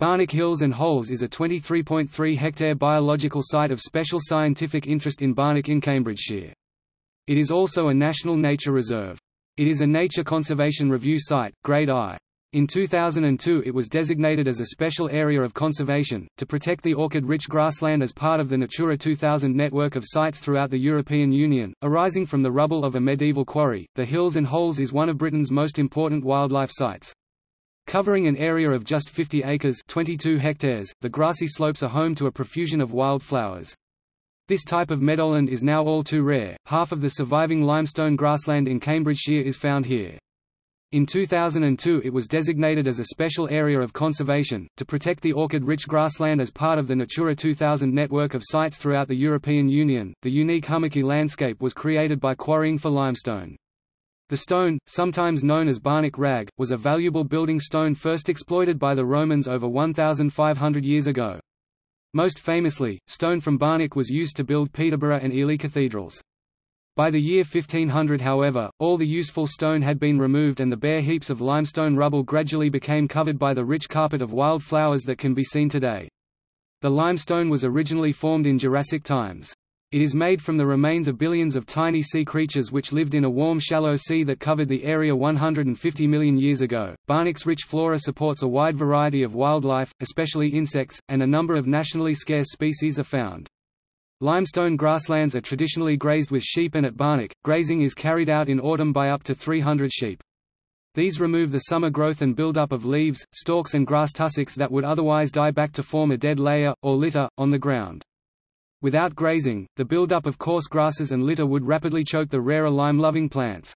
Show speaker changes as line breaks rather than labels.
Barnack Hills and Holes is a 23.3-hectare biological site of special scientific interest in Barnack in Cambridgeshire. It is also a National Nature Reserve. It is a Nature Conservation Review Site, Grade I. In 2002 it was designated as a special area of conservation, to protect the orchid-rich grassland as part of the Natura 2000 network of sites throughout the European Union. Arising from the rubble of a medieval quarry, the Hills and Holes is one of Britain's most important wildlife sites. Covering an area of just 50 acres 22 hectares, the grassy slopes are home to a profusion of wildflowers. This type of meadowland is now all too rare, half of the surviving limestone grassland in Cambridgeshire is found here. In 2002 it was designated as a special area of conservation, to protect the orchid-rich grassland as part of the Natura 2000 network of sites throughout the European Union. The unique hummocky landscape was created by quarrying for limestone. The stone, sometimes known as Barnack rag, was a valuable building stone first exploited by the Romans over 1,500 years ago. Most famously, stone from Barnack was used to build Peterborough and Ely cathedrals. By the year 1500 however, all the useful stone had been removed and the bare heaps of limestone rubble gradually became covered by the rich carpet of wild flowers that can be seen today. The limestone was originally formed in Jurassic times. It is made from the remains of billions of tiny sea creatures which lived in a warm shallow sea that covered the area 150 million years ago. Barnack's rich flora supports a wide variety of wildlife, especially insects, and a number of nationally scarce species are found. Limestone grasslands are traditionally grazed with sheep and at Barnack, grazing is carried out in autumn by up to 300 sheep. These remove the summer growth and build-up of leaves, stalks and grass tussocks that would otherwise die back to form a dead layer, or litter, on the ground. Without grazing, the buildup of coarse grasses and litter would rapidly choke the rarer lime-loving plants.